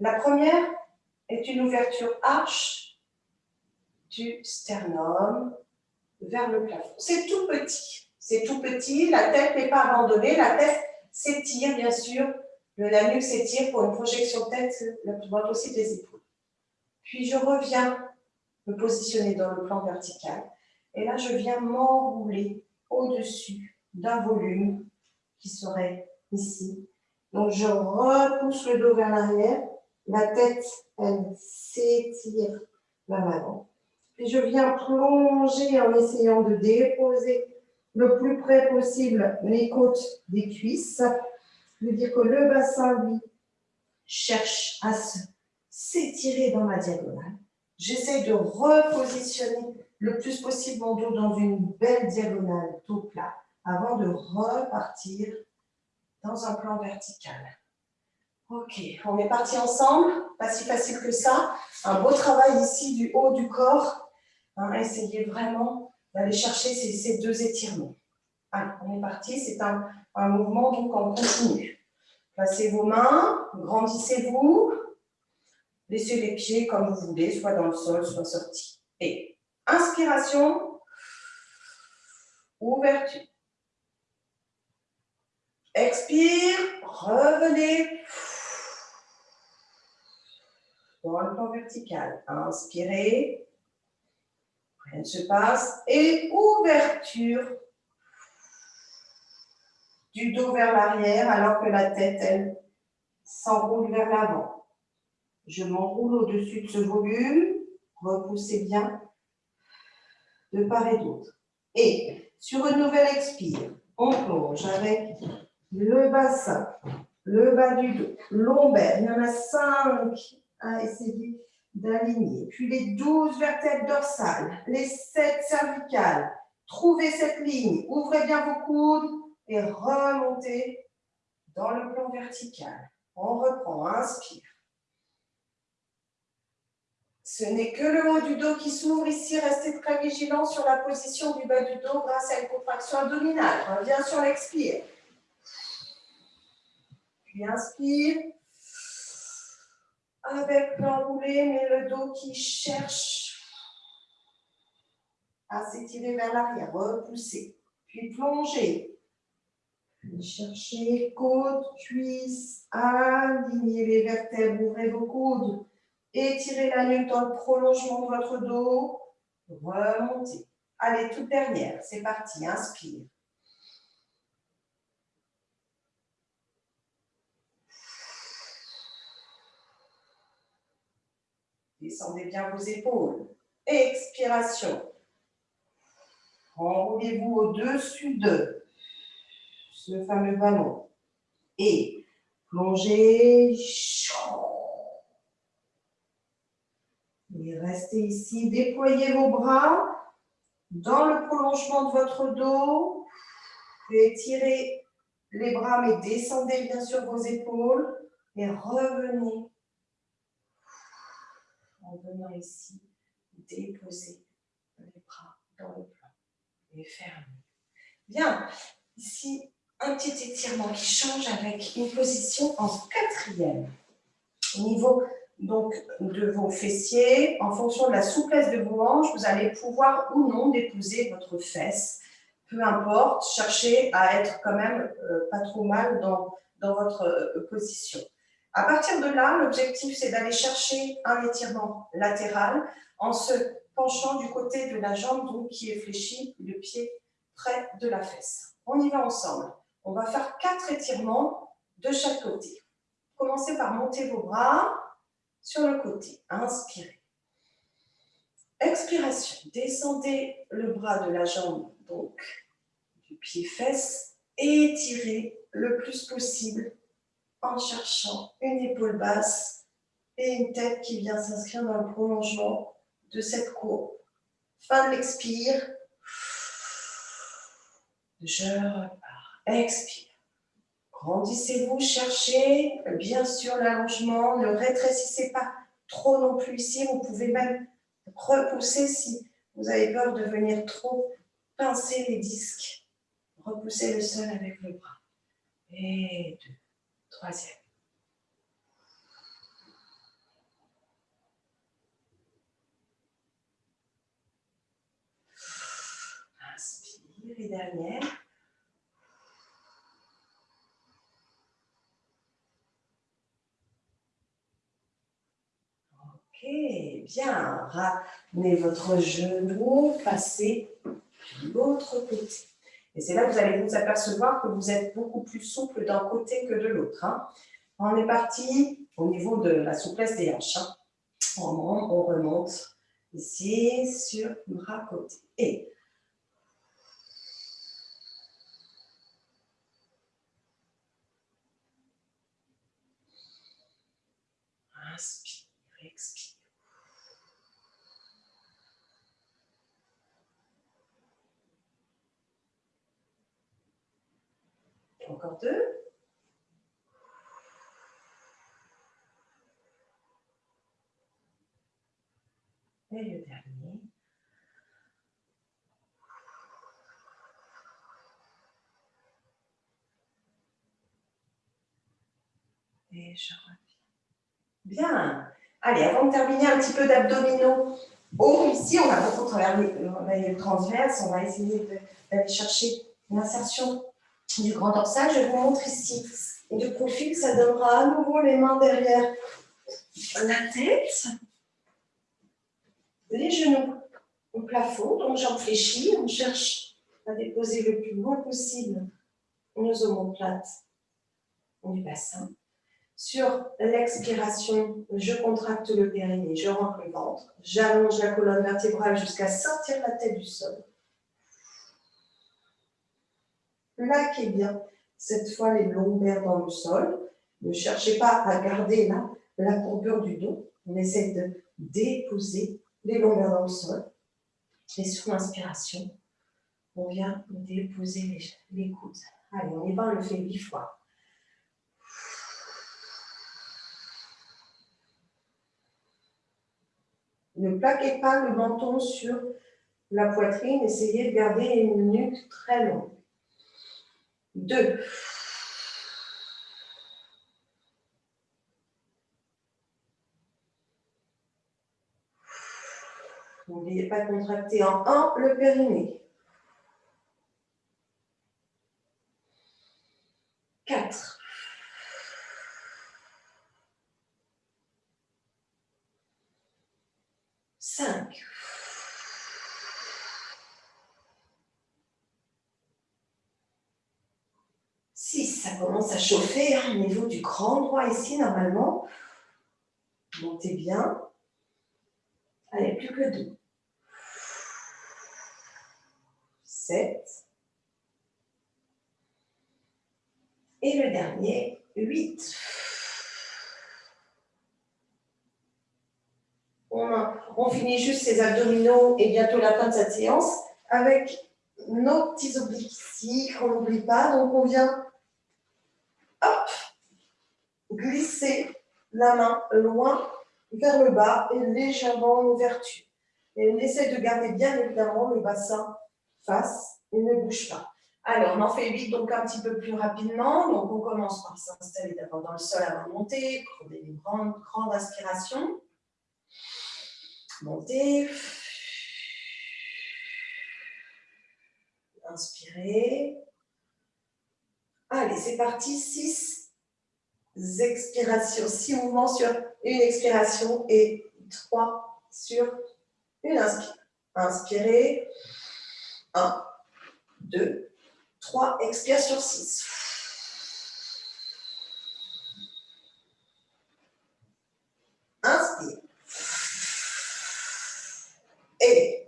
La première est une ouverture arche du sternum vers le plafond. C'est tout petit. C'est tout petit. La tête n'est pas abandonnée. La tête s'étire, bien sûr. La nuque s'étire pour une projection de tête la plus droite aussi des épaules. Puis je reviens me positionner dans le plan vertical. Et là, je viens m'enrouler au-dessus d'un volume qui serait ici. Donc, je repousse le dos vers l'arrière. La tête, elle s'étire vers l'avant. Puis, je viens plonger en essayant de déposer le plus près possible les côtes des cuisses. Ça veut dire que le bassin, lui, cherche à s'étirer dans ma diagonale. J'essaie de repositionner le plus possible mon dos dans une belle diagonale, tout plat, avant de repartir dans un plan vertical. Ok, on est parti ensemble, pas si facile que ça. Un beau travail ici du haut du corps. Hein, essayez vraiment d'aller chercher ces, deux étirements. Allez, on est parti, c'est un, un mouvement donc en continu. Placez vos mains, grandissez-vous, laissez les pieds comme vous voulez, soit dans le sol, soit sortis. Et inspiration, ouverture. Expire, revenez dans le plan vertical. Inspirez, rien ne se passe. Et ouverture du dos vers l'arrière alors que la tête, elle, s'enroule vers l'avant. Je m'enroule au-dessus de ce volume. Repoussez bien de part et d'autre. Et sur une nouvelle expire, on plonge avec le bassin, le bas du dos, lombaire. Il y en a cinq à essayer d'aligner. Puis les douze vertèbres dorsales, les sept cervicales. Trouvez cette ligne, ouvrez bien vos coudes et remontez dans le plan vertical. On reprend, inspire. Ce n'est que le haut du dos qui s'ouvre ici. Restez très vigilant sur la position du bas du dos grâce à une contraction abdominale. Reviens sur l'expire. Puis inspire. Avec l'enroulé, mais le dos qui cherche à s'étirer vers l'arrière. Repousser. Puis plonger. Puis chercher côte, cuisse, alignez les vertèbres, ouvrez vos coudes. Étirez la nuque dans le prolongement de votre dos. Remontez. Allez, toute dernière. C'est parti. Inspire. Descendez bien vos épaules. Expiration. Enroulez-vous au-dessus de ce fameux ballon. Et plongez. Restez ici. Déployez vos bras dans le prolongement de votre dos. Étirez les bras, mais descendez bien sûr vos épaules. Et revenez en venant ici, déposer les bras dans le plan et fermer. Bien, ici, un petit étirement qui change avec une position en quatrième. Au niveau donc, de vos fessiers, en fonction de la souplesse de vos hanches, vous allez pouvoir ou non déposer votre fesse. Peu importe, cherchez à être quand même euh, pas trop mal dans, dans votre euh, position. À partir de là, l'objectif, c'est d'aller chercher un étirement latéral en se penchant du côté de la jambe donc, qui est fléchie, le pied près de la fesse. On y va ensemble. On va faire quatre étirements de chaque côté. Commencez par monter vos bras sur le côté. Inspirez. Expiration. Descendez le bras de la jambe, donc du pied-fesse, et étirez le plus possible en cherchant une épaule basse et une tête qui vient s'inscrire dans le prolongement de cette courbe. Fin de l'expire. Je repars. Expire. Grandissez-vous, cherchez bien sûr l'allongement, ne rétrécissez pas trop non plus ici. Vous pouvez même repousser si vous avez peur de venir trop pincer les disques. Repoussez le sol avec le bras. Et deux. Troisième. Inspire et dernière. Ok, bien. Ramenez votre genou, passez de l'autre côté. Et c'est là que vous allez vous apercevoir que vous êtes beaucoup plus souple d'un côté que de l'autre. Hein. On est parti au niveau de la souplesse des hanches. Hein. On, remonte ici sur bras côté. Et expire. Encore deux. Et le dernier. Et je reviens. Bien. Allez, avant de terminer, un petit peu d'abdominaux haut. Ici, on va beaucoup travailler le transverse. On va essayer d'aller chercher l'insertion du grand dorsal. Je vous montre ici de profil, ça donnera à nouveau les mains derrière la tête, les genoux au plafond, donc jambes fléchies. On cherche à déposer le plus loin possible nos omoplates du bassin. Sur l'expiration, je contracte le périnée, je rentre le ventre, j'allonge la colonne vertébrale jusqu'à sortir la tête du sol. plaquez bien cette fois les lombaires dans le sol. Ne cherchez pas à garder la courbure du dos. On essaie de déposer les lombaires dans le sol. Et sur l'inspiration, on vient déposer les coudes. Allez, on y va, on le fait huit fois. Ne plaquez pas le menton sur la poitrine, essayez de garder une nuque très longue. Deux. N'oubliez pas de contracter en un le périnée. Quatre. ça commence à chauffer hein, au niveau du grand droit ici, normalement. Montez bien. Allez, plus que deux. 7. Et le dernier, 8. On, finit juste ces abdominaux et bientôt la fin de cette séance avec nos petits obliques ici, qu'on n'oublie pas. Donc, on vient hop, glisser la main loin vers le bas et légèrement en ouverture. Et on essaie de garder bien évidemment le bassin face et ne bouge pas. Alors, on en fait 8, donc un petit peu plus rapidement. Donc, on commence par s'installer d'abord dans le sol avant de monter, prendre une grande, grande inspiration. Monter. Inspirez. Allez, c'est parti. 6 expirations, 6 mouvements sur une expiration et 3 sur une inspiration. Inspirez. 1, 2, 3, expire sur 6. Inspire. Et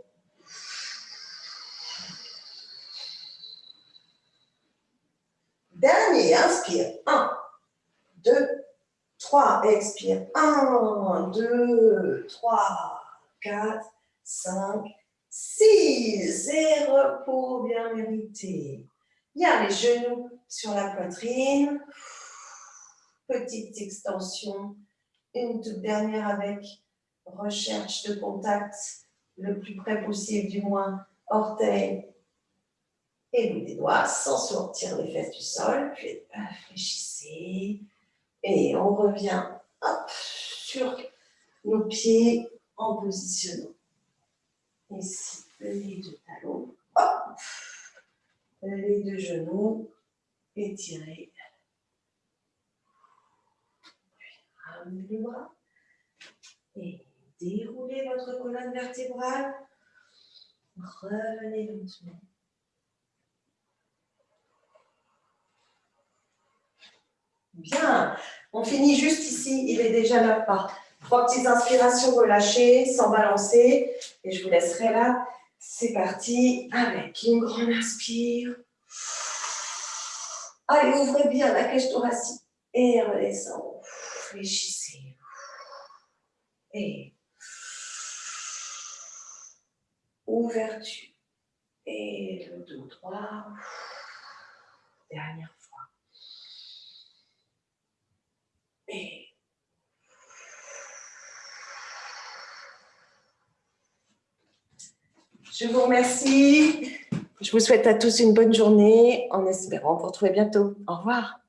Dernier, inspire. 1, 2, 3, expire. 1, 2, 3, 4, 5, 6. Et repos bien mérité. A les genoux sur la poitrine. Petite extension. Une toute dernière avec recherche de contact le plus près possible, du moins orteil et bout des doigts, sans sortir les fesses du sol. Puis réfléchissez. Et on revient hop, sur nos pieds en positionnant ici les deux talons. Hop les deux genoux. Puis ramenez les bras et déroulez votre colonne vertébrale. Revenez lentement. Bien, on finit juste ici, il est déjà là par trois petites inspirations relâchées, sans balancer, et je vous laisserai là c'est parti avec une grande inspire. Allez, ouvrez bien la cage thoracique et redescendez. Réfléchissez. Et ouverture. Et le dos droit. Dernière Je vous remercie. Je vous souhaite à tous une bonne journée en espérant vous retrouver bientôt. Au revoir.